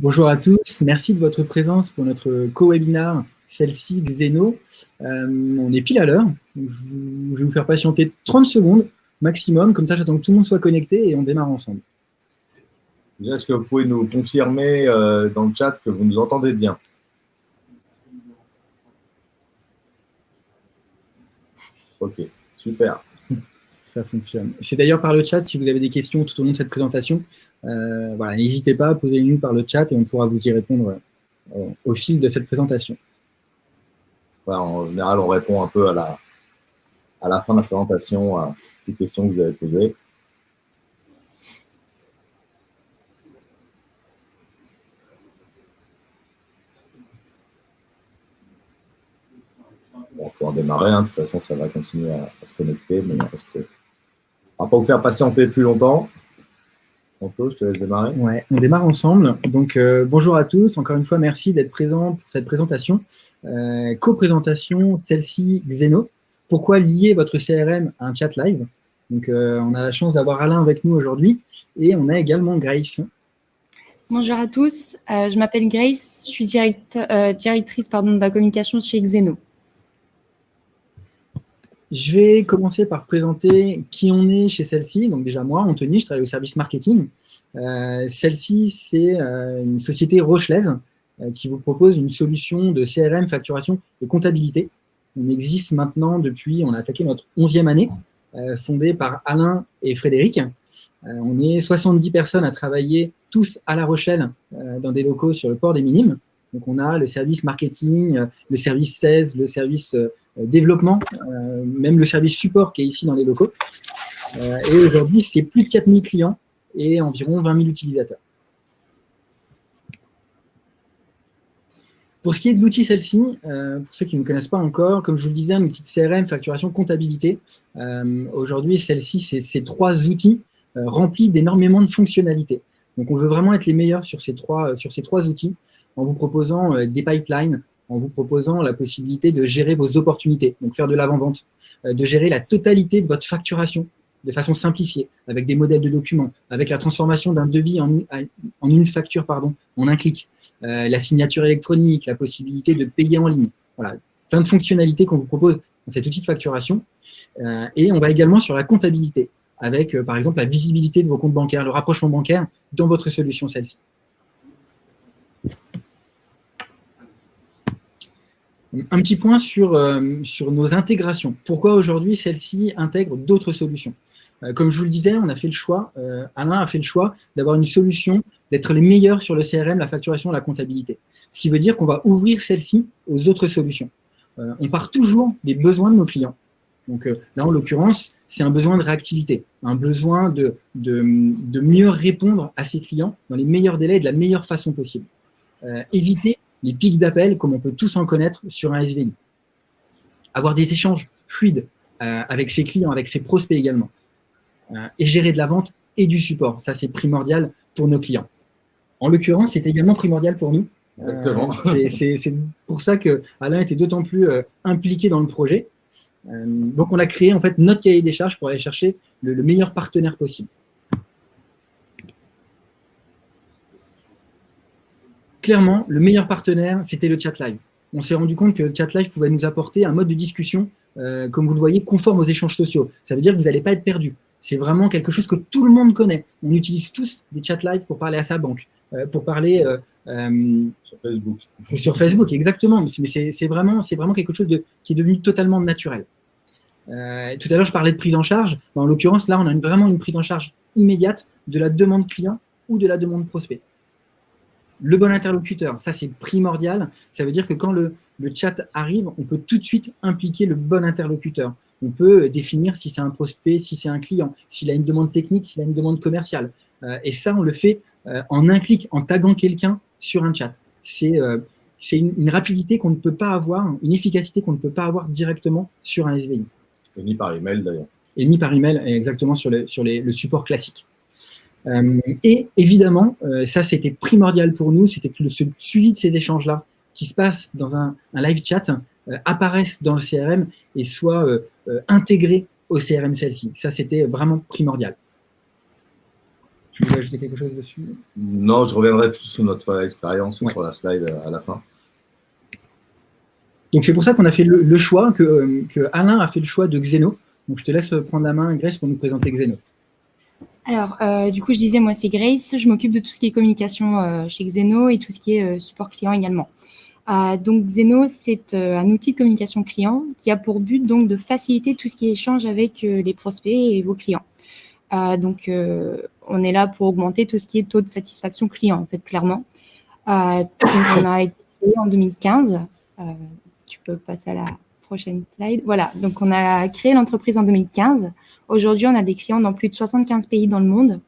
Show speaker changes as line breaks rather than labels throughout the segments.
Bonjour à tous, merci de votre présence pour notre co-webinar, celle-ci Xeno. Euh, on est pile à l'heure, je, vais vous faire patienter 30 secondes maximum, comme ça j'attends que tout le monde soit connecté et on démarre ensemble.
Est-ce que vous pouvez nous confirmer euh, dans le chat que vous nous entendez bien? Ok, super
ça fonctionne. C'est d'ailleurs par le chat, si vous avez des questions tout au long de cette présentation, euh, voilà, n'hésitez pas, à poser nous par le chat et on pourra vous y répondre euh, au fil de cette présentation.
en général, on répond un peu à la, à la fin de la présentation à les questions que vous avez posées. on peut en démarrer, hein. de toute façon ça va continuer à, se connecter, mais parce que on va pas vous faire patienter plus longtemps. Anto, je te laisse démarrer.
Ouais, on démarre ensemble. Donc, euh, bonjour à tous. Encore une fois, merci d'être présent pour cette présentation. Euh, Co-présentation, celle-ci, Xeno. Pourquoi lier votre CRM à un chat live? Donc, euh, on a la chance d'avoir Alain avec nous aujourd'hui. Et on a également Grace.
Bonjour à tous. je m'appelle Grace. Je suis directrice pardon, de la communication chez Xeno.
Je vais commencer par présenter qui on est chez celle-ci. Donc déjà moi, Anthony, je travaille au service marketing. Euh, celle-ci, c'est euh, une société rochelaise euh, qui vous propose une solution de CRM, facturation et comptabilité. On existe maintenant depuis, on a attaqué notre 11e année, fondée par Alain et Frédéric. on est 70 personnes à travailler tous à La Rochelle dans des locaux sur le port des Minimes. Donc on a le service marketing, le service 16, le service euh, développement, euh, même le service support qui est ici dans les locaux. Euh, et aujourd'hui, c'est plus de 4000 clients et environ 20 000 utilisateurs. Pour ce qui est de l'outil celle-ci, pour ceux qui ne connaissent pas encore, comme je vous le disais, un outil de CRM, facturation, comptabilité. Aujourd'hui, celle-ci, c'est ces trois outils remplis d'énormément de fonctionnalités. Donc, on veut vraiment être les meilleurs sur ces trois, sur ces trois outils en vous proposant des pipelines, en vous proposant la possibilité de gérer vos opportunités, donc faire de l'avant-vente, euh, de gérer la totalité de votre facturation de façon simplifiée, avec des modèles de documents, avec la transformation d'un devis en, une facture pardon, en un clic, euh, la signature électronique, la possibilité de payer en ligne. Voilà, plein de fonctionnalités qu'on vous propose dans cet outil de facturation. Euh, et on va également sur la comptabilité, avec par exemple la visibilité de vos comptes bancaires, le rapprochement bancaire dans votre solution celle-ci. Un petit point sur, euh, sur nos intégrations. Pourquoi aujourd'hui celle-ci intègre d'autres solutions euh, Comme je vous le disais, on a fait le choix, euh, Alain a fait le choix d'avoir une solution, d'être les meilleurs sur le CRM, la facturation, la comptabilité. Ce qui veut dire qu'on va ouvrir celle-ci aux autres solutions. on part toujours des besoins de nos clients. Donc là, en l'occurrence, c'est un besoin de réactivité, un besoin de, de, de, mieux répondre à ses clients dans les meilleurs délais et de la meilleure façon possible. éviter les pics d'appel, comme on peut tous en connaître sur un SVI. Avoir des échanges fluides euh, avec ses clients, avec ses prospects également. Euh, et gérer de la vente et du support. Ça, c'est primordial pour nos clients. En l'occurrence, c'est également primordial pour nous.
Exactement.
Euh, c'est pour ça que Alain était d'autant plus impliqué dans le projet. donc, on a créé en fait notre cahier des charges pour aller chercher le meilleur partenaire possible. Clairement, le meilleur partenaire, c'était le chat live. On s'est rendu compte que le chat live pouvait nous apporter un mode de discussion, euh, comme vous le voyez, conforme aux échanges sociaux. Ça veut dire que vous n'allez pas être perdu. C'est vraiment quelque chose que tout le monde connaît. On utilise tous des chat live pour parler à sa banque, euh, pour parler...
Euh, sur Facebook.
Sur Facebook, exactement. Mais c'est vraiment, vraiment quelque chose de, qui est devenu totalement naturel. tout à l'heure, je parlais de prise en charge. En l'occurrence, là, on a vraiment une prise en charge immédiate de la demande client ou de la demande prospect le bon interlocuteur, ça c'est primordial. Ça veut dire que quand le, chat arrive, on peut tout de suite impliquer le bon interlocuteur. On peut définir si c'est un prospect, si c'est un client, s'il a une demande technique, s'il a une demande commerciale. Euh, et ça, on le fait euh, en un clic, en taguant quelqu'un sur un chat. C'est euh, une, rapidité qu'on ne peut pas avoir, une efficacité qu'on ne peut pas avoir directement sur un SVI.
Et ni par email d'ailleurs.
Et ni par email, exactement sur le, sur le support classique. Euh, et évidemment, euh, ça c'était primordial pour nous, c'était que le suivi de ces échanges-là, qui se passe dans un, live chat, euh, apparaissent dans le CRM et soient intégrés au CRM celle-ci. Ça c'était vraiment primordial. Tu veux ajouter quelque chose dessus?
Non, je reviendrai plus sur notre expérience sur la slide à la fin.
Donc c'est pour ça qu'on a fait le, choix, que, Alain a fait le choix de Xeno. Donc je te laisse prendre la main, Grace, pour nous présenter Xeno.
Alors, euh, du coup, je disais, moi, c'est Grace. Je m'occupe de tout ce qui est communication euh, chez Xeno et tout ce qui est euh, support client également. donc, Xeno, c'est un outil de communication client qui a pour but donc de faciliter tout ce qui est échange avec les prospects et vos clients. donc, on est là pour augmenter tout ce qui est taux de satisfaction client, en fait, clairement. on a été en 2015. tu peux passer à la prochaine slide. Voilà, donc on a créé l'entreprise en 2015. Aujourd'hui, on a des clients dans plus de 75 pays dans le monde.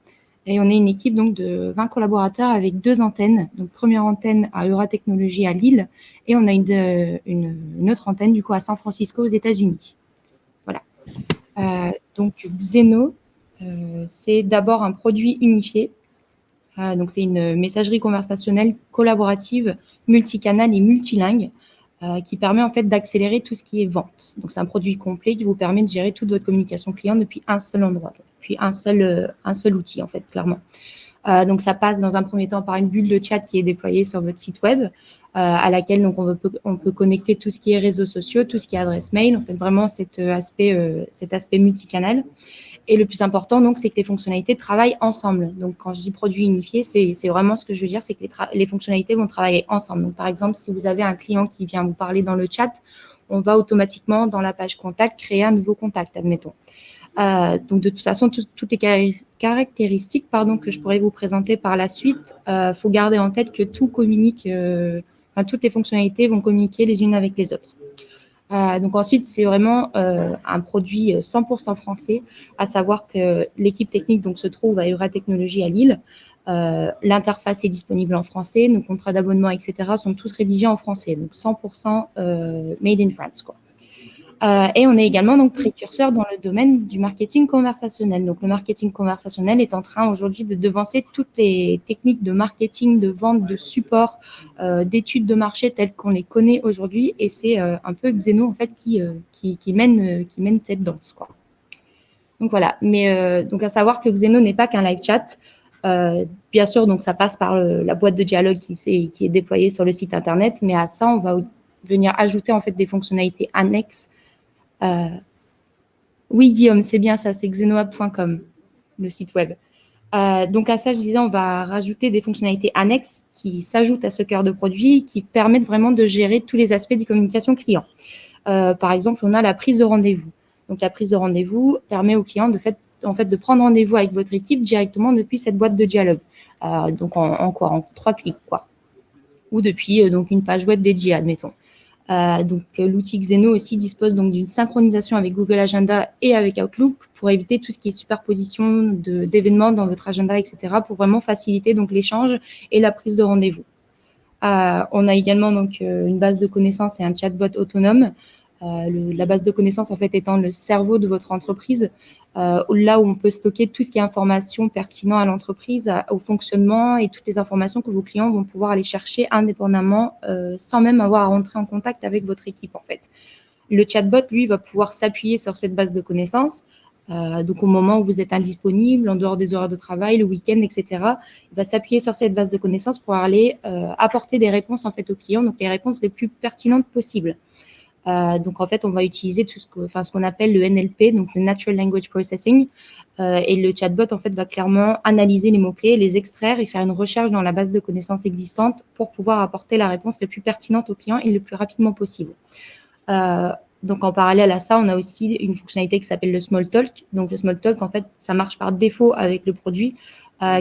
Et on est une équipe donc de 20 collaborateurs avec deux antennes. Donc, première antenne à Euratechnologie à Lille et on a une, une, autre antenne du coup à San Francisco aux États-Unis. Voilà. Euh, donc, Xeno, euh, c'est d'abord un produit unifié. Euh, donc, c'est une messagerie conversationnelle collaborative, multicanal et multilingue euh, qui permet en fait d'accélérer tout ce qui est vente. Donc, c'est un produit complet qui vous permet de gérer toute votre communication client depuis un seul endroit, depuis un seul, euh, un seul outil, en fait, clairement. Euh, donc, ça passe dans un premier temps par une bulle de chat qui est déployée sur votre site web, à laquelle donc, on, peut, on peut connecter tout ce qui est réseaux sociaux, tout ce qui est adresse mail, en fait, vraiment cet aspect, cet aspect multicanal. Et le plus important, donc, c'est que les fonctionnalités travaillent ensemble. Donc, quand je dis produit unifié, c'est vraiment ce que je veux dire, c'est que les, fonctionnalités vont travailler ensemble. Donc, par exemple, si vous avez un client qui vient vous parler dans le chat, on va automatiquement, dans la page contact, créer un nouveau contact, admettons. Euh, donc, de toute façon, toutes les caractéristiques pardon, que je pourrais vous présenter par la suite, il euh, faut garder en tête que tout communique, euh, enfin, toutes les fonctionnalités vont communiquer les unes avec les autres. Euh, donc ensuite, c'est vraiment euh, un produit 100% euh, français, à savoir que l'équipe technique donc, se trouve à Euratechnologie à Lille. L'interface est disponible en français, nos contrats d'abonnement, etc. sont tous rédigés en français, donc 100% made in France. Quoi. Euh, et on est également donc précurseur dans le domaine du marketing conversationnel. Donc le marketing conversationnel est en train aujourd'hui de devancer toutes les techniques de marketing, de vente, de support, euh, d'études de marché telles qu'on les connaît aujourd'hui. Et c'est euh, un peu Xeno en fait qui, mène, cette danse. Donc voilà. Mais donc à savoir que Xeno n'est pas qu'un live chat. bien sûr, donc ça passe par la boîte de dialogue qui, est, qui est déployée sur le site internet, mais à ça, on va venir ajouter en fait des fonctionnalités annexes oui, Guillaume, c'est bien ça, c'est xenoab.com, le site web. Euh, donc à ça, je disais, on va rajouter des fonctionnalités annexes qui s'ajoutent à ce cœur de produit, qui permettent vraiment de gérer tous les aspects des communications client. Euh, par exemple, on a la prise de rendez-vous. Donc la prise de rendez-vous permet au client de, prendre rendez-vous avec votre équipe directement depuis cette boîte de dialogue. donc en, en, quoi? En trois clics, quoi. Ou depuis donc une page web dédiée, admettons. Euh, donc, euh, l'outil Xeno aussi dispose donc d'une synchronisation avec Google Agenda et avec Outlook pour éviter tout ce qui est superposition d'événements dans votre agenda, etc., pour vraiment faciliter donc l'échange et la prise de rendez-vous. Euh, on a également donc une base de connaissances et un chatbot autonome. La base de connaissances en fait étant le cerveau de votre entreprise, euh, là où on peut stocker tout ce qui est information pertinent à l'entreprise, au fonctionnement et toutes les informations que vos clients vont pouvoir aller chercher indépendamment euh, sans même avoir à rentrer en contact avec votre équipe en fait. Le chatbot, lui, va pouvoir s'appuyer sur cette base de connaissances. Euh, donc, au moment où vous êtes indisponible, en dehors des horaires de travail, le week-end, etc., il va s'appuyer sur cette base de connaissances pour aller apporter des réponses en fait aux clients, donc les réponses les plus pertinentes possibles. Euh, donc, en fait, on va utiliser tout ce qu'on ce qu'on appelle le NLP, donc le Natural Language Processing. Euh, et le chatbot, en fait, va clairement analyser les mots-clés, les extraire et faire une recherche dans la base de connaissances existante pour pouvoir apporter la réponse la plus pertinente au client et le plus rapidement possible. Euh, donc, en parallèle à ça, on a aussi une fonctionnalité qui s'appelle le Small Talk. Donc, le Small Talk, en fait, ça marche par défaut avec le produit,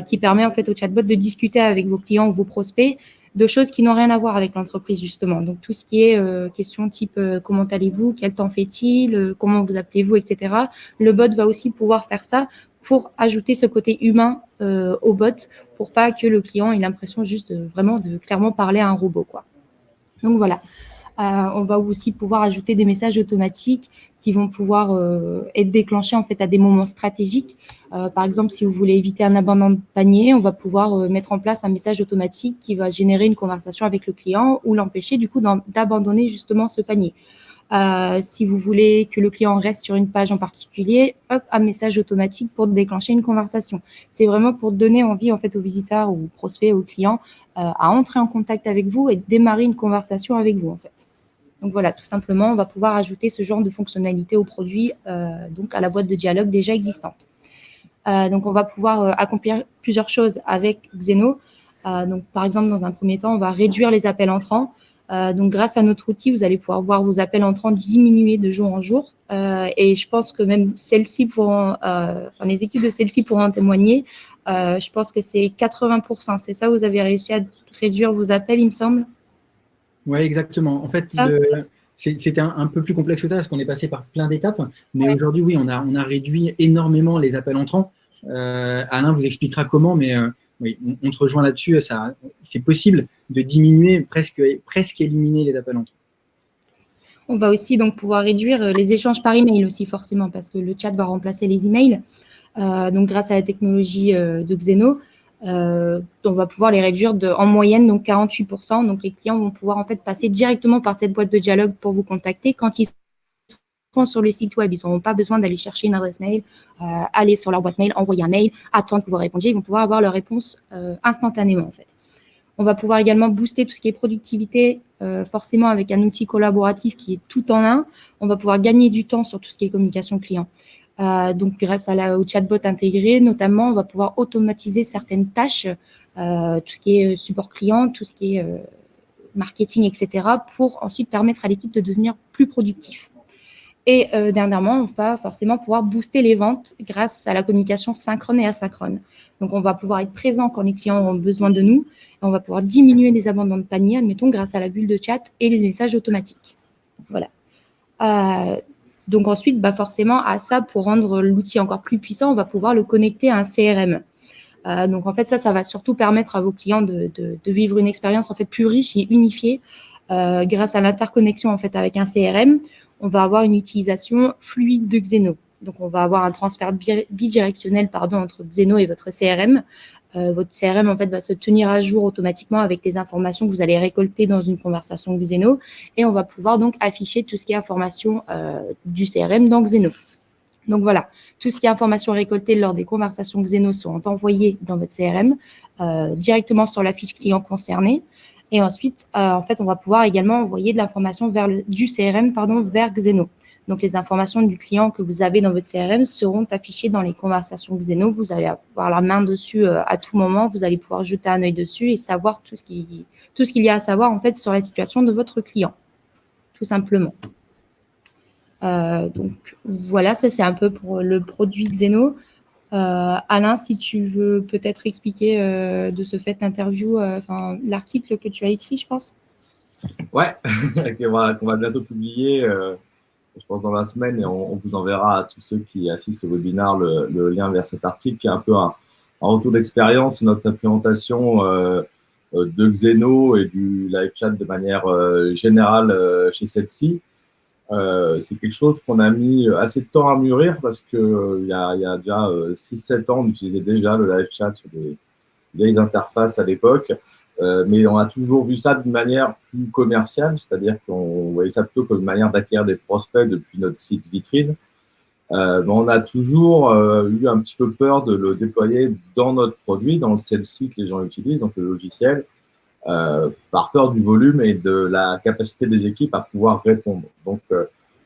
qui permet en fait au chatbot de discuter avec vos clients ou vos prospects de choses qui n'ont rien à voir avec l'entreprise, justement. Donc, tout ce qui est euh, question type euh, comment allez-vous, quel temps fait-il, euh, comment vous appelez-vous, etc. Le bot va aussi pouvoir faire ça pour ajouter ce côté humain au bot pour pas que le client ait l'impression juste de, vraiment de clairement parler à un robot. Quoi. Donc, voilà. on va aussi pouvoir ajouter des messages automatiques qui vont pouvoir être déclenchés en fait à des moments stratégiques euh, par exemple, si vous voulez éviter un abandon de panier, on va pouvoir euh, mettre en place un message automatique qui va générer une conversation avec le client ou l'empêcher du coup d'abandonner justement ce panier. Euh, si vous voulez que le client reste sur une page en particulier, hop, un message automatique pour déclencher une conversation. C'est vraiment pour donner envie en fait aux visiteurs ou aux prospects, aux clients à entrer en contact avec vous et démarrer une conversation avec vous en fait. Donc voilà, tout simplement, on va pouvoir ajouter ce genre de fonctionnalité au produit, donc à la boîte de dialogue déjà existante. Donc on va pouvoir accomplir plusieurs choses avec Xeno. donc par exemple, dans un premier temps, on va réduire les appels entrants. Euh, donc, grâce à notre outil, vous allez pouvoir voir vos appels entrants diminuer de jour en jour. Euh, et je pense que même celles-ci pourront, euh, les équipes de celles-ci pourront en témoigner. je pense que c'est 80%. C'est ça, vous avez réussi à réduire vos appels, il me semble?
Oui, exactement. En fait, c'était un, peu plus complexe que ça parce qu'on est passé par plein d'étapes. Mais aujourd'hui, oui, on a, on a réduit énormément les appels entrants. Alain vous expliquera comment, mais oui, on, te rejoint là-dessus. C'est possible de diminuer, presque, presque éliminer les appels entrants.
On va aussi donc pouvoir réduire euh, les échanges par email aussi forcément parce que le chat va remplacer les emails. Euh, donc grâce à la technologie euh, de Xeno, on va pouvoir les réduire en moyenne donc 48%. Donc les clients vont pouvoir en fait passer directement par cette boîte de dialogue pour vous contacter quand ils sur le site web. Ils n'auront pas besoin d'aller chercher une adresse mail, euh, aller sur leur boîte mail, envoyer un mail, attendre que vous répondiez. Ils vont pouvoir avoir leur réponse euh, instantanément, en fait. On va pouvoir également booster tout ce qui est productivité, euh, forcément avec un outil collaboratif qui est tout en un. On va pouvoir gagner du temps sur tout ce qui est communication client. donc, grâce à la, au chatbot intégré, notamment, on va pouvoir automatiser certaines tâches, tout ce qui est support client, tout ce qui est marketing, etc., pour ensuite permettre à l'équipe de devenir plus productif. Et euh, dernièrement, on va forcément pouvoir booster les ventes grâce à la communication synchrone et asynchrone. Donc, on va pouvoir être présent quand les clients ont besoin de nous. Et on va pouvoir diminuer les abandons de panier, admettons, grâce à la bulle de chat et les messages automatiques. Voilà. Euh, donc ensuite, bah forcément, à ça, pour rendre l'outil encore plus puissant, on va pouvoir le connecter à un CRM. Euh, donc en fait, ça, ça va surtout permettre à vos clients de, vivre une expérience en fait plus riche et unifiée grâce à l'interconnexion en fait avec un CRM on va avoir une utilisation fluide de Xeno. Donc, on va avoir un transfert bidirectionnel pardon, entre Xeno et votre CRM. Euh, votre CRM, en fait, va se tenir à jour automatiquement avec les informations que vous allez récolter dans une conversation Xeno. Et on va pouvoir donc afficher tout ce qui est information euh, du CRM dans Xeno. Donc voilà, tout ce qui est information récoltée lors des conversations Xeno seront envoyées dans votre CRM euh, directement sur la fiche client concernée. Et ensuite, euh, en fait, on va pouvoir également envoyer de l'information vers le, du CRM pardon, vers Xeno. Donc, les informations du client que vous avez dans votre CRM seront affichées dans les conversations Xeno. Vous allez avoir la main dessus euh, à tout moment. Vous allez pouvoir jeter un œil dessus et savoir tout ce qu'il y a à savoir en fait sur la situation de votre client, tout simplement. Euh, donc voilà, ça c'est un peu pour le produit Xeno. Euh, Alain, si tu veux peut-être expliquer euh, de ce fait l'interview, euh, l'article que tu as écrit, je pense.
Ouais, qu'on va, va, bientôt publier, je pense dans la semaine, et on, vous enverra à tous ceux qui assistent au webinaire le, lien vers cet article qui est un peu un, retour d'expérience, notre implémentation de Xeno et du live chat de manière générale chez celle-ci. Euh, c'est quelque chose qu'on a mis assez de temps à mûrir parce que euh, y a, y, a, déjà 6-7 euh, ans, on utilisait déjà le live chat sur des vieilles interfaces à l'époque. mais on a toujours vu ça d'une manière plus commerciale, c'est-à-dire qu'on voyait ça plutôt comme une manière d'acquérir des prospects depuis notre site vitrine. Euh, mais on a toujours eu un petit peu peur de le déployer dans notre produit, dans le celle-ci que les gens utilisent, donc le logiciel, euh, par peur du volume et de la capacité des équipes à pouvoir répondre. Donc, euh,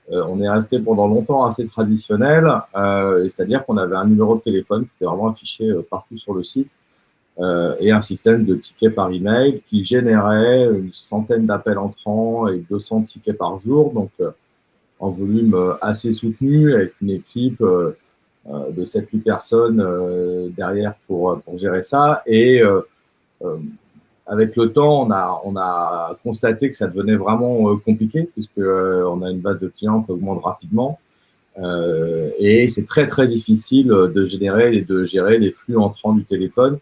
euh, on est resté pendant longtemps assez traditionnel, c'est-à-dire qu'on avait un numéro de téléphone qui était vraiment affiché partout sur le site et un système de tickets par email qui générait une centaine d'appels entrants et 200 tickets par jour, donc en volume assez soutenu avec une équipe de 7-8 personnes derrière pour, pour gérer ça et avec le temps, on a, on a constaté que ça devenait vraiment euh, compliqué puisque euh, on a une base de clients qui augmente rapidement. Euh, et c'est très très difficile de générer et de gérer les flux entrants du téléphone.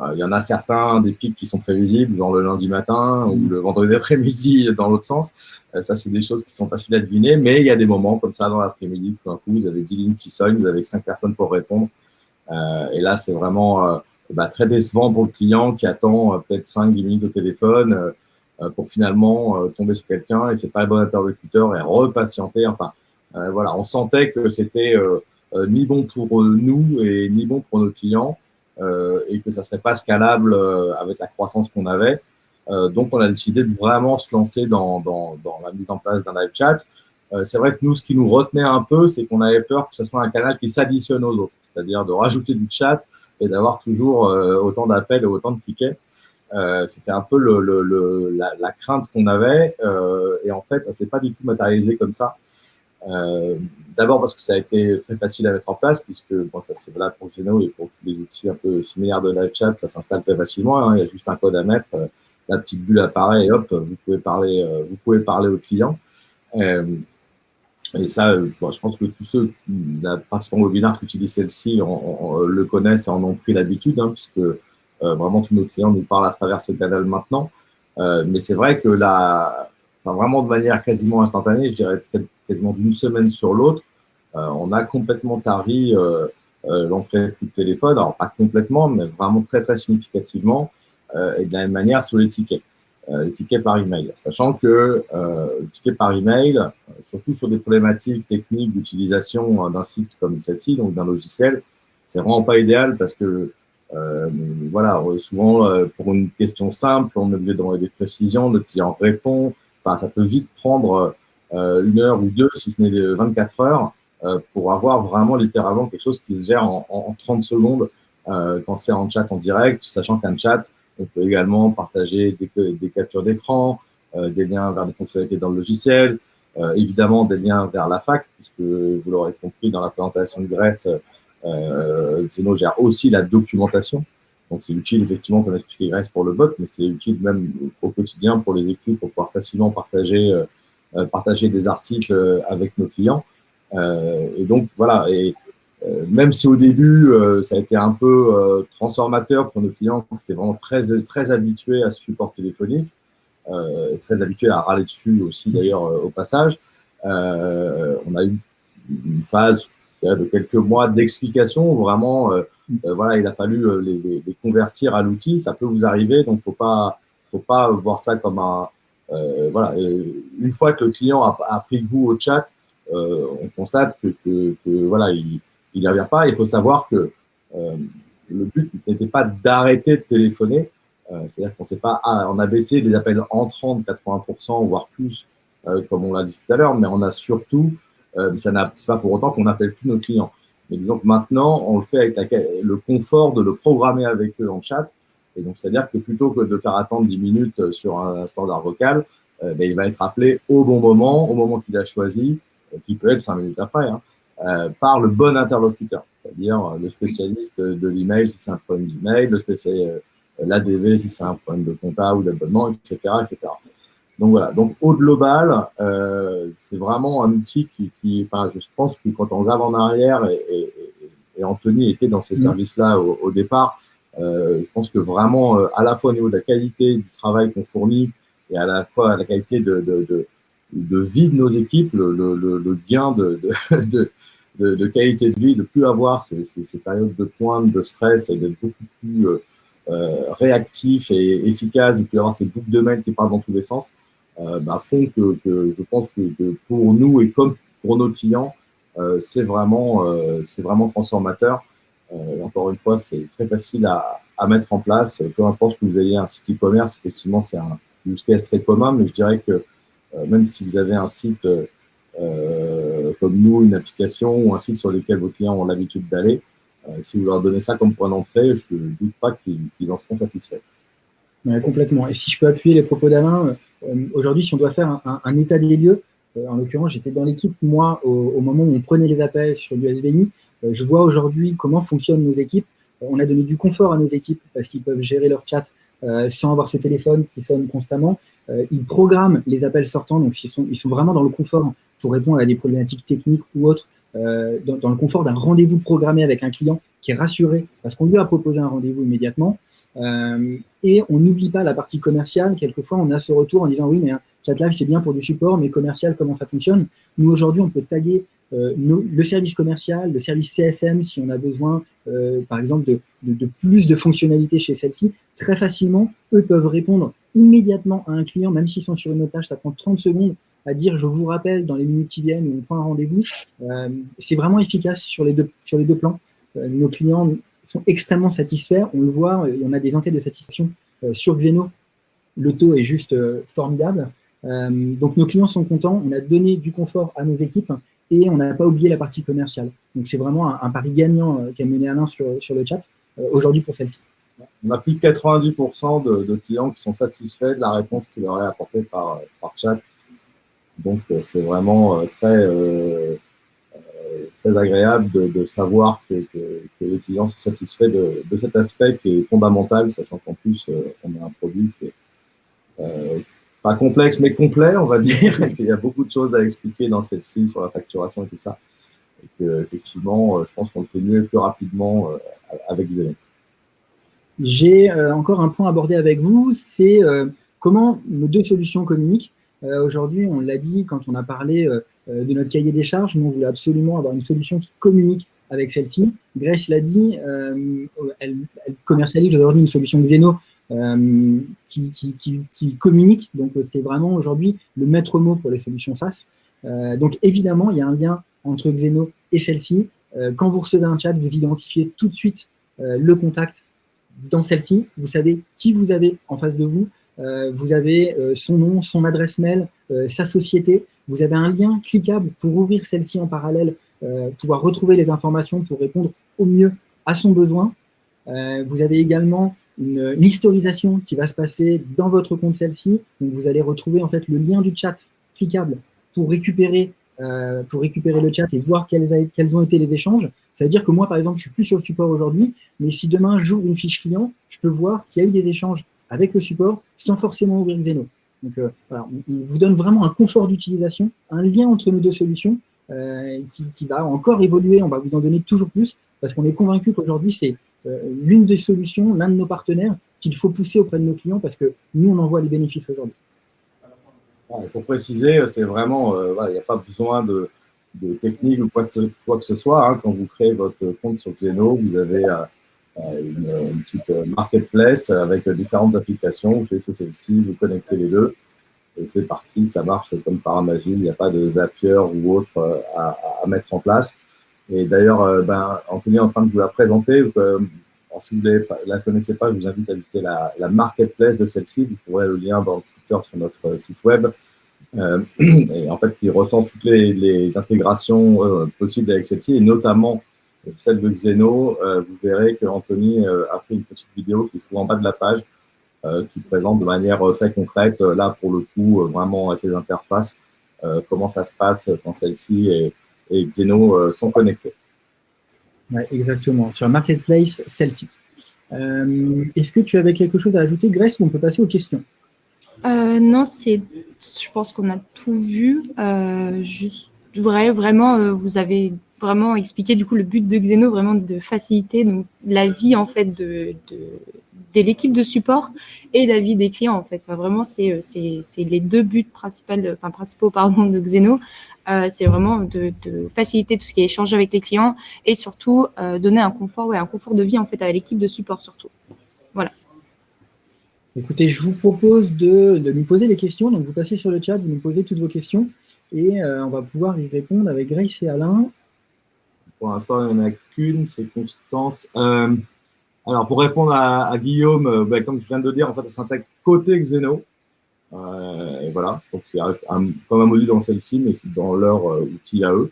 Euh, il y en a certains des pics qui sont prévisibles, genre le lundi matin ou le vendredi après-midi dans l'autre sens. ça, c'est des choses qui sont faciles à deviner, mais il y a des moments comme ça dans l'après-midi, tout d'un coup, vous avez 10 lignes qui sonnent, vous avez 5 personnes pour répondre. et là, c'est vraiment bah, très décevant pour le client qui attend euh, peut-être 5-10 minutes au téléphone. Euh, pour finalement tomber sur quelqu'un et c'est pas le bon interlocuteur et repatienter. Enfin, voilà, on sentait que c'était ni bon pour nous et ni bon pour nos clients et que ça serait pas scalable avec la croissance qu'on avait. donc, on a décidé de vraiment se lancer dans, dans, dans la mise en place d'un live chat. c'est vrai que nous, ce qui nous retenait un peu, c'est qu'on avait peur que ce soit un canal qui s'additionne aux autres, c'est-à-dire de rajouter du chat et d'avoir toujours euh, autant d'appels et autant de tickets. Euh, c'était un peu la, crainte qu'on avait euh, et en fait, ça s'est pas du tout matérialisé comme ça. Euh, D'abord parce que ça a été très facile à mettre en place puisque bon, ça c'est là pour Zeno et pour les outils un peu similaires de live chat, ça s'installe très facilement. Hein, il y a juste un code à mettre, la petite bulle apparaît et hop, vous pouvez parler, vous pouvez parler au client. Euh, et ça, euh, je pense que tous ceux, la participants webinaire qui utilisent celle-ci le connaissent et en ont pris l'habitude, hein, puisque euh, vraiment tous nos clients nous parlent à travers ce canal maintenant. Euh, mais c'est vrai que là, enfin, vraiment de manière quasiment instantanée, je dirais peut-être quasiment d'une semaine sur l'autre, on a complètement tari l'entrée de téléphone. Alors pas complètement, mais vraiment très très significativement. et de la même manière sur. Euh, les tickets par email. Sachant que euh, le ticket par email, euh, surtout sur des problématiques techniques d'utilisation d'un site comme celle-ci, donc d'un logiciel, c'est vraiment pas idéal parce que euh, voilà, souvent pour une question simple, on est obligé de demander des précisions, le client répond. Enfin, ça peut vite prendre euh, une heure ou deux, si ce n'est 24 heures, euh, pour avoir vraiment littéralement quelque chose qui se gère en 30 secondes quand c'est en chat en direct, sachant qu'un chat, on peut également partager des, captures d'écran, euh, des liens vers des fonctionnalités dans le logiciel, euh, évidemment des liens vers la fac, puisque vous l'aurez compris dans la présentation de Grèce, euh, Zeno gère aussi la documentation. Donc c'est utile effectivement, comme expliqué Grèce pour le bot, mais c'est utile même au quotidien pour les équipes pour pouvoir facilement partager, euh, partager des articles avec nos clients. Euh, et donc voilà, et euh, même si au début, euh, ça a été un peu euh, transformateur pour nos clients qui étaient vraiment très, très habitués à ce support téléphonique, très habitués à râler dessus aussi d'ailleurs au passage, on a eu une phase de quelques mois d'explication où vraiment, voilà, il a fallu les, convertir à l'outil. Ça peut vous arriver, donc faut pas, faut pas voir ça comme un, voilà. une fois que le client a, a pris goût au chat, on constate que, que voilà, il, il n'y revient pas. Il faut savoir que euh, le but n'était pas d'arrêter de téléphoner. Euh, c'est-à-dire qu'on sait pas, ah, on a baissé les appels entrants de 80%, voire plus, euh, comme on l'a dit tout à l'heure, mais on a surtout, ça n'a pas pour autant qu'on n'appelle plus nos clients. Mais disons que maintenant, on le fait avec le confort de le programmer avec eux en chat. Et donc, c'est-à-dire que plutôt que de faire attendre 10 minutes sur un standard vocal, ben, il va être appelé au bon moment, au moment qu'il a choisi, qui peut être 5 minutes après. Hein. Euh, par le bon interlocuteur, c'est-à-dire euh, le spécialiste de l'email si c'est un problème d'email, le spécialiste euh, l'ADV si c'est un problème de compta ou d'abonnement, etc., etc. Donc voilà. Donc au global, euh, c'est vraiment un outil qui, qui, enfin, je pense que quand on regarde en arrière et, et, et Anthony était dans ces mmh. services-là au, au, départ, euh, je pense que vraiment, à la fois au niveau de la qualité du travail qu'on fournit et à la fois la qualité de, de, de, de vie de nos équipes, le, le, le gain de, de, de, de, qualité de vie, de plus avoir ces, ces, ces, périodes de pointe, de stress et d'être beaucoup plus euh, euh, réactif et efficace, de plus avoir ces boucles de mail qui partent dans tous les sens, euh, bah, font que, que, je pense que, que, pour nous et comme pour nos clients, euh, c'est vraiment, euh, c'est vraiment transformateur. Euh, encore une fois, c'est très facile à, à, mettre en place. Peu importe que vous ayez un site e-commerce, effectivement, c'est un use case très commun, mais je dirais que même si vous avez un site euh, comme nous, une application ou un site sur lequel vos clients ont l'habitude d'aller, euh, si vous leur donnez ça comme point d'entrée, je ne doute pas qu'ils en seront satisfaits.
complètement. Et si je peux appuyer les propos d'Alain, euh, aujourd'hui, si on doit faire un, état des lieux, en l'occurrence, j'étais dans l'équipe, moi, au, au, moment où on prenait les appels sur du SVI. je vois aujourd'hui comment fonctionnent nos équipes. on a donné du confort à nos équipes parce qu'ils peuvent gérer leur chat sans avoir ce téléphone qui sonne constamment. ils programment les appels sortants, donc ils sont, ils sont vraiment dans le confort pour répondre à des problématiques techniques ou autres, euh, dans, le confort d'un rendez-vous programmé avec un client qui est rassuré parce qu'on lui a proposé un rendez-vous immédiatement. Euh, et on n'oublie pas la partie commerciale. Quelquefois, on a ce retour en disant oui, mais ChatLive, c'est bien pour du support, mais commercial, comment ça fonctionne? Nous, aujourd'hui, on peut taguer euh, nos, le service commercial, le service CSM, si on a besoin, euh, par exemple, de, plus de fonctionnalités chez celle-ci. Très facilement, eux peuvent répondre immédiatement à un client, même s'ils sont sur une autre tâche, ça prend 30 secondes à dire je vous rappelle dans les minutes qui viennent, on prend un rendez-vous. c'est vraiment efficace sur les deux, sur les deux plans. nos clients sont extrêmement satisfaits, on le voit, y en a des enquêtes de satisfaction sur Xeno, le taux est juste formidable. donc nos clients sont contents, on a donné du confort à nos équipes et on n'a pas oublié la partie commerciale. Donc c'est vraiment un, pari gagnant qu'a mené Alain sur, sur le chat aujourd'hui pour celle-ci.
On a plus de 90% de, clients qui sont satisfaits de la réponse qu'il leur est apportée par, par chat. Donc, euh, c'est vraiment euh, très, euh, très agréable de, savoir que, les clients sont satisfaits de, cet aspect qui est fondamental, sachant qu'en plus, on a un produit qui est pas complexe, mais complet, on va dire. Il y a beaucoup de choses à expliquer dans cette ci sur la facturation et tout ça. Et effectivement, je pense qu'on le fait mieux plus rapidement avec Zelen.
J'ai euh, encore un point à aborder avec vous, c'est euh, comment nos deux solutions communiquent. Euh, aujourd'hui, on l'a dit quand on a parlé de notre cahier des charges, nous, on voulait absolument avoir une solution qui communique avec celle-ci. Grace l'a dit, elle, commercialise aujourd'hui une solution Xeno qui, qui, communique. Donc, c'est vraiment aujourd'hui le maître mot pour les solutions SaaS. donc, évidemment, il y a un lien entre Xeno et celle-ci. quand vous recevez un chat, vous identifiez tout de suite le contact dans celle-ci, vous savez qui vous avez en face de vous, euh, vous avez euh, son nom, son adresse mail, euh, sa société, vous avez un lien cliquable pour ouvrir celle-ci en parallèle, pouvoir retrouver les informations pour répondre au mieux à son besoin. vous avez également une, historisation qui va se passer dans votre compte celle-ci, donc vous allez retrouver en fait le lien du chat cliquable pour récupérer euh, pour récupérer le chat et voir quels, quels, ont été les échanges. Ça veut dire que moi, par exemple, je suis plus sur le support aujourd'hui, mais si demain j'ouvre une fiche client, je peux voir qu'il y a eu des échanges avec le support sans forcément ouvrir Xeno. Donc euh, voilà, il vous donne vraiment un confort d'utilisation, un lien entre nos deux solutions euh, qui, qui, va encore évoluer, on va vous en donner toujours plus, parce qu'on est convaincu qu'aujourd'hui, c'est l'une des solutions, l'un de nos partenaires qu'il faut pousser auprès de nos clients, parce que nous, on en voit les bénéfices aujourd'hui
pour préciser, c'est vraiment, euh, il n'y a pas besoin de, technique ou quoi que, ce soit. Hein. Quand vous créez votre compte sur Xeno, vous avez euh, euh, une, petite marketplace avec différentes applications. Vous faites celle-ci, vous connectez les deux et c'est parti. Ça marche comme par magie. Il n'y a pas de Zapier ou autre à, mettre en place. Et d'ailleurs, ben, Anthony est en train de vous la présenter. si vous ne la connaissez pas, je vous invite à visiter la, la marketplace de celle-ci. Vous trouverez le lien dans sur notre site web. Euh, et en fait, qui recense toutes les, intégrations euh, possibles avec celle-ci, et notamment celle de Xeno. Euh, vous verrez que Anthony a fait une petite vidéo qui se trouve en bas de la page, qui présente de manière très concrète, là pour le coup, vraiment avec les interfaces, comment ça se passe quand celle-ci et, et, Xeno sont connectés.
Ouais, exactement. Sur Marketplace, celle-ci. Est-ce que tu avais quelque chose à ajouter, Grace, ou on peut passer aux questions?
Euh, non, c'est, je pense qu'on a tout vu. Euh, juste, vrai, vraiment, euh, vous avez vraiment expliqué du coup le but de Xeno, vraiment de faciliter donc, la vie en fait de, de, de l'équipe de support et la vie des clients en fait. Enfin, vraiment, c'est les deux buts principaux, enfin, principaux pardon, de Xeno. Euh, c'est vraiment de, de, faciliter tout ce qui est échange avec les clients et surtout euh, donner un confort, ouais, un confort de vie en fait à l'équipe de support surtout. Voilà.
Écoutez, je vous propose de, nous poser des questions. Donc, vous passez sur le chat, vous nous posez toutes vos questions et euh, on va pouvoir y répondre avec Grace et Alain.
Pour l'instant, il n'y en a qu'une, c'est Constance. Euh, alors, pour répondre à, Guillaume, euh, ben, comme je viens de le dire, en fait, ça s'intègre côté Xeno. Et voilà, donc c'est comme un module dans celle-ci, mais c'est dans leur outil à eux.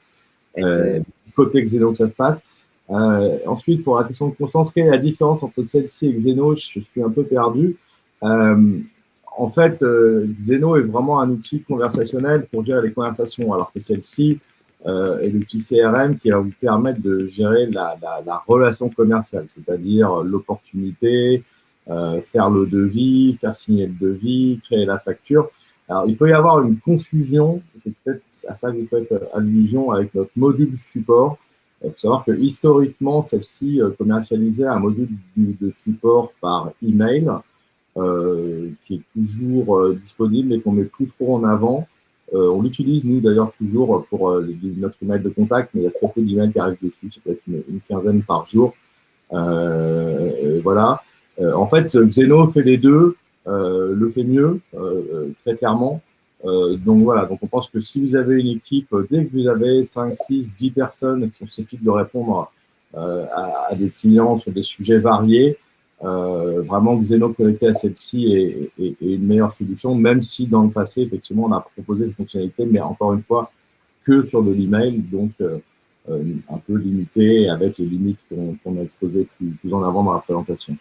côté Xeno que ça se passe. ensuite, pour la question de Constance, quelle est la différence entre celle-ci et Xeno Je suis un peu perdu. Euh, en fait, euh, Xeno est vraiment un outil conversationnel pour gérer les conversations, alors que celle-ci euh, est l'outil CRM qui va vous permettre de gérer la, relation commerciale, c'est-à-dire l'opportunité, faire le devis, faire signer le devis, créer la facture. Alors, il peut y avoir une confusion, c'est peut-être à ça que vous faites allusion avec notre module support. Il faut savoir que historiquement, celle-ci commercialisait un module de support par email euh, qui est toujours euh, disponible et qu'on met plus trop en avant. Euh, on l'utilise, nous, d'ailleurs, toujours pour notre email de contact, mais il y a trop peu d'emails qui arrivent dessus, c'est peut-être une, quinzaine par jour. voilà. En fait, Xeno fait les deux. le fait mieux, très clairement. donc voilà, donc on pense que si vous avez une équipe, dès que vous avez 5, 6, 10 personnes qui sont susceptibles de répondre à, des clients sur des sujets variés, vraiment Xeno connecté à celle-ci est, est, une meilleure solution, même si dans le passé, effectivement, on a proposé des fonctionnalités, mais encore une fois, que sur de l'email, donc euh, un peu limité avec les limites qu'on a exposées plus, en avant dans la présentation.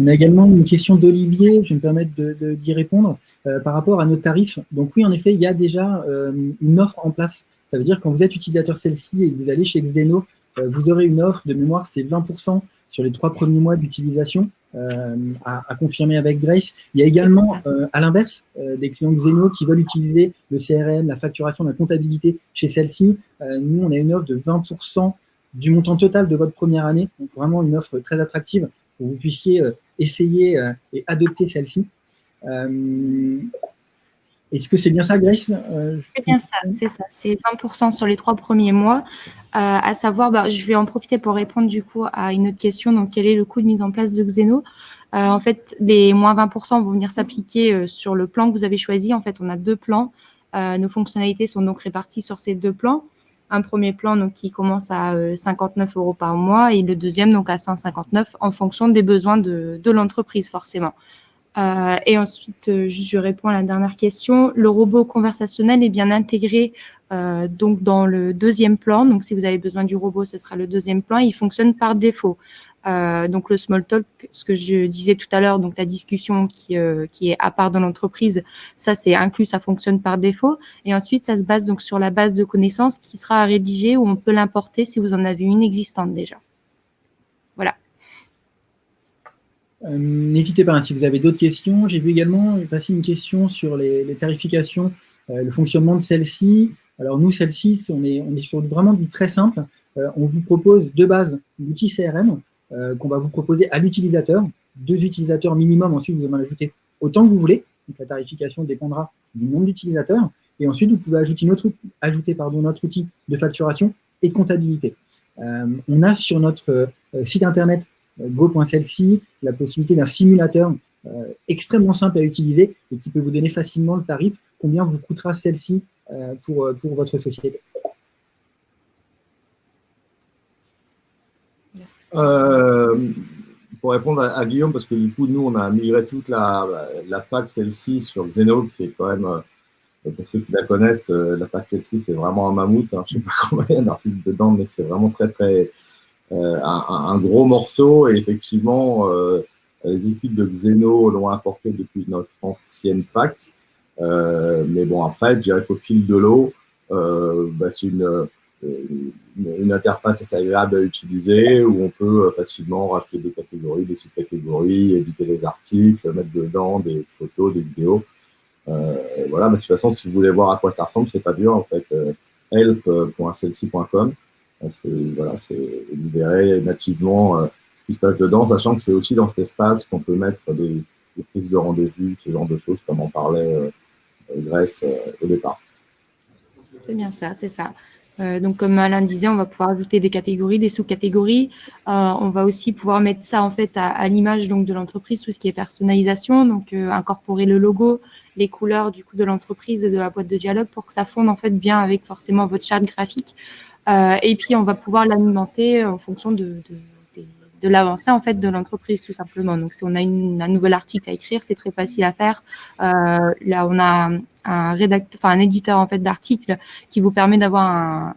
On a également une question d'Olivier, je vais me permettre d'y répondre, euh, par rapport à nos tarifs. Donc oui, en effet, il y a déjà euh, une offre en place. Ça veut dire que quand vous êtes utilisateur celle-ci et que vous allez chez Xeno, vous aurez une offre de mémoire, c'est 20% sur les trois premiers mois d'utilisation. Euh, à, confirmer avec Grace. Il y a également, euh, à l'inverse, euh, des clients Xeno qui veulent utiliser le CRM, la facturation, la comptabilité chez celle-ci. nous, on a une offre de 20% du montant total de votre première année. Donc, vraiment une offre très attractive pour que vous puissiez essayer et adopter celle-ci. Est-ce que c'est bien ça, Grace?
Euh, C'est bien ça, c'est ça. C'est 20% sur les trois premiers mois. Euh, à savoir, bah, je vais en profiter pour répondre du coup à une autre question. Donc, quel est le coût de mise en place de Xeno? Euh, En fait, les moins 20% vont venir s'appliquer sur le plan que vous avez choisi. En fait, on a deux plans. nos fonctionnalités sont donc réparties sur ces deux plans. Un premier plan donc, qui commence à 59 euros par mois et le deuxième donc à 159 en fonction des besoins de, l'entreprise forcément. Euh, et ensuite, euh, je réponds à la dernière question. Le robot conversationnel est bien intégré euh, donc dans le deuxième plan. Donc, si vous avez besoin du robot, ce sera le deuxième plan. Il fonctionne par défaut. Donc, le small talk, ce que je disais tout à l'heure, donc la discussion qui, qui est à part dans l'entreprise, ça c'est inclus, ça fonctionne par défaut. Et ensuite, ça se base donc sur la base de connaissances qui sera à rédiger ou on peut l'importer si vous en avez une existante déjà. Voilà.
Euh, n'hésitez pas, hein, si vous avez d'autres questions. J'ai vu également passer une question sur les, tarifications, euh, le fonctionnement de celle-ci. Alors nous, celle-ci, on est, on est sur vraiment du très simple. Euh, on vous propose de base l'outil CRM qu'on va vous proposer à l'utilisateur. Deux utilisateurs minimum, ensuite vous en ajouter autant que vous voulez. Donc la tarification dépendra du nombre d'utilisateurs. Et ensuite, vous pouvez ajouter notre, ajouter, notre outil de facturation et comptabilité. on a sur notre site internet Go.celle-ci, la possibilité d'un simulateur euh, extrêmement simple à utiliser et qui peut vous donner facilement le tarif, combien vous coûtera celle-ci euh, pour, euh, pour votre société.
Pour répondre à, Guillaume, parce que du coup, nous, on a migré toute la, la fac celle-ci sur Xeno, qui est quand même, pour ceux qui la connaissent, la fac celle-ci, c'est vraiment un mammouth. Hein. je ne sais pas combien il y a d'articles dedans, mais c'est vraiment très, très, euh, un, gros morceau. Et effectivement, euh, les équipes de Xeno l'ont apporté depuis notre ancienne fac. Euh, mais bon, après, je dirais qu'au fil de l'eau, bah, c'est une, une, interface assez agréable à utiliser où on peut facilement racheter des catégories, des sous-catégories, éditer des articles, mettre dedans des photos, des vidéos. Euh, voilà, de toute façon, si vous voulez voir à quoi ça ressemble, c'est pas dur en fait. Euh, help.celsi.com voilà, vous verrez nativement euh, ce qui se passe dedans, sachant que c'est aussi dans cet espace qu'on peut mettre des, prises de rendez-vous, ce genre de choses, comme en parlait euh, Grèce euh, au départ.
C'est bien ça, c'est ça. Donc, comme Alain disait, on va pouvoir ajouter des catégories, des sous-catégories. on va aussi pouvoir mettre ça en fait à, l'image donc de l'entreprise, tout ce qui est personnalisation, donc incorporer le logo, les couleurs du coup de l'entreprise, de la boîte de dialogue, pour que ça fonde en fait bien avec forcément votre charte graphique. Euh, et puis, on va pouvoir l'alimenter en fonction de, l'avancée en fait de l'entreprise tout simplement. Donc, si on a un nouvel article à écrire, c'est très facile à faire. Euh, là, on a un rédacteur, enfin un éditeur en fait d'articles qui vous permet d'avoir un,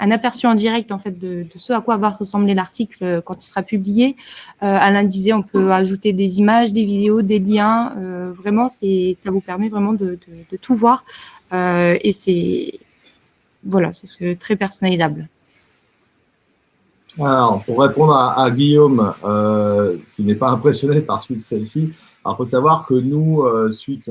un, aperçu en direct en fait de, ce à quoi va ressembler l'article quand il sera publié. Euh, Alain disait, on peut ajouter des images, des vidéos, des liens. Euh, vraiment, c'est ça vous permet vraiment de, de tout voir. Euh, et c'est voilà, c'est très personnalisable.
Alors, pour répondre à, Guillaume, euh, qui n'est pas impressionné par suite de celle-ci, il faut savoir que nous, euh, suite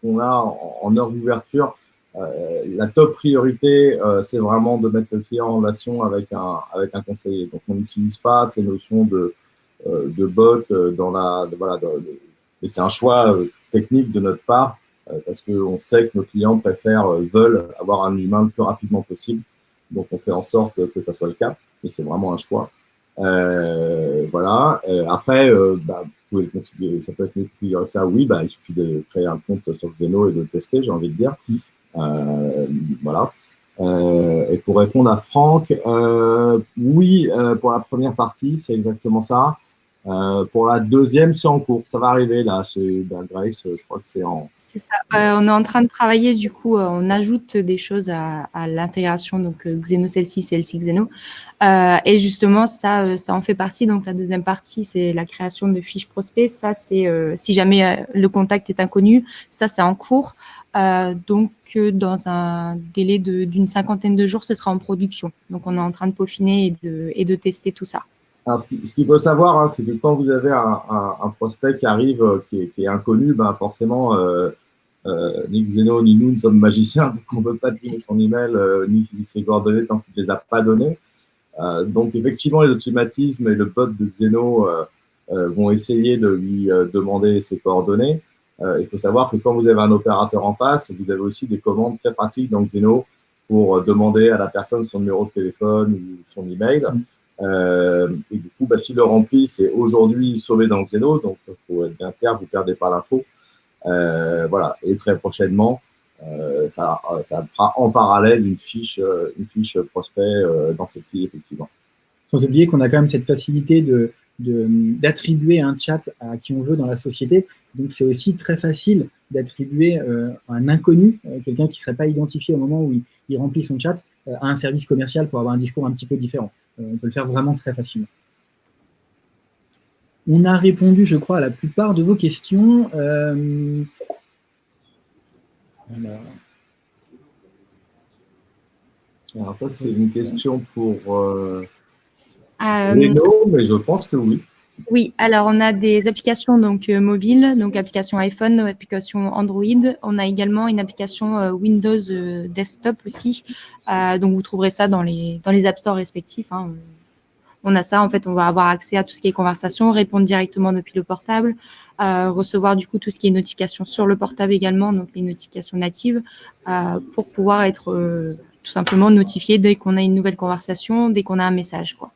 qu'on a en, heure d'ouverture, euh, la top priorité, c'est vraiment de mettre le client en relation avec un, avec un conseiller. Donc, on n'utilise pas ces notions de, de bot dans la. voilà, et c'est un choix technique de notre part euh, parce qu'on sait que nos clients préfèrent, euh, veulent avoir un humain le plus rapidement possible. Donc, on fait en sorte que ça soit le cas, et c'est vraiment un choix. voilà. après, bah, vous pouvez configurer, ça peut être configuré ça, oui, bah, il suffit de créer un compte sur Xeno et de le tester, j'ai envie de dire. Mm. voilà. et pour répondre à Franck, oui, pour la première partie, c'est exactement ça. Euh, pour la deuxième, c'est en cours. Ça va arriver là. C'est ben, Grace, je crois que c'est en.
C'est ça. Euh, on est en train de travailler. Du coup, euh, on ajoute des choses à, l'intégration. Donc Xeno celle-ci, celle-ci Xeno. et justement, ça, ça en fait partie. Donc la deuxième partie, c'est la création de fiches prospects. Ça, c'est si jamais le contact est inconnu, ça, c'est en cours. donc dans un délai d'une cinquantaine de jours, ce sera en production. Donc on est en train de peaufiner et de, et de tester tout ça.
Alors, ce qu'il faut savoir, hein, c'est que quand vous avez un, un, prospect qui arrive, euh, qui est, qui est inconnu, ben forcément, euh, euh, ni Xeno ni nous ne sommes magiciens, donc on ne peut pas donner son email euh, ni ses coordonnées tant qu'il ne les a pas données. Euh, donc, effectivement, les automatismes et le bot de Xeno vont essayer de lui demander ses coordonnées. il faut savoir que quand vous avez un opérateur en face, vous avez aussi des commandes très pratiques dans Xeno pour demander à la personne son numéro de téléphone ou son email. Euh, et du coup, bah, s'il le remplit, c'est aujourd'hui sauvé dans Xeno, donc il faut être bien clair, vous ne perdez pas l'info. Euh, voilà, et très prochainement, euh, ça, fera en parallèle une fiche, une fiche prospect dans celle-ci, effectivement.
Sans oublier qu'on a quand même cette facilité de d'attribuer un chat à qui on veut dans la société. Donc, c'est aussi très facile d'attribuer un inconnu, quelqu'un qui ne serait pas identifié au moment où il remplit son chat, à un service commercial pour avoir un discours un petit peu différent. Euh, on peut le faire vraiment très facilement. On a répondu, je crois, à la plupart de vos questions. Euh,
alors, ça, c'est une question pour euh, Leno, mais je pense que oui.
Oui, alors on a des applications donc mobiles, donc application iPhone, application Android. On a également une application Windows Desktop aussi. donc vous trouverez ça dans les dans les App Store respectifs. Hein on a ça, en fait, on va avoir accès à tout ce qui est conversation, répondre directement depuis le portable, euh, recevoir du coup tout ce qui est notification sur le portable également, donc les notifications natives, euh, pour pouvoir être euh, tout simplement notifié dès qu'on a une nouvelle conversation, dès qu'on a un message. Quoi.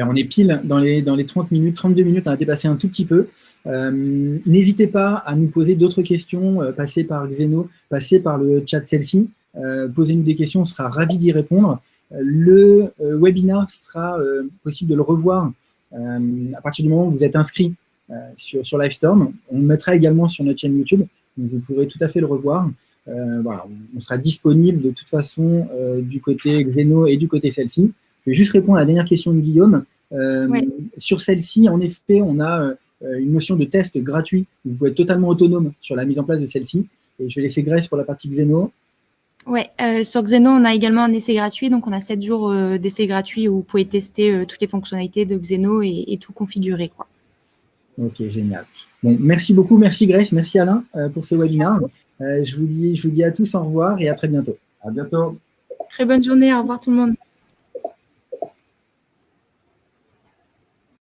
On est pile dans les, dans les 30 minutes, 32 minutes, on a dépassé un tout petit peu. N'hésitez pas à nous poser d'autres questions, passez par Xeno, passez par le chat celle-ci, posez-nous des questions, on sera ravis d'y répondre. Le euh, webinar sera euh, possible de le revoir euh, à partir du moment où vous êtes inscrit sur, sur Livestorm. On le mettra également sur notre chaîne YouTube, donc vous pourrez tout à fait le revoir. voilà, on sera disponible de toute façon du côté Xeno et du côté celle-ci. Je vais juste répondre à la dernière question de Guillaume. Sur celle-ci, en effet, on a une notion de test gratuit. Vous pouvez être totalement autonome sur la mise en place de celle-ci. Et je vais laisser Grace pour la partie Xeno.
Ouais, euh, sur Xeno, on a également un essai gratuit. Donc, on a 7 jours euh, d'essai gratuit où vous pouvez tester euh, toutes les fonctionnalités de Xeno et, tout configurer. Quoi.
Ok, génial. Bon, merci beaucoup. Merci Grace. Merci Alain pour ce webinaire. je, vous dis, je vous dis à tous au revoir et à très bientôt.
À bientôt.
Très bonne journée. Au revoir tout le monde.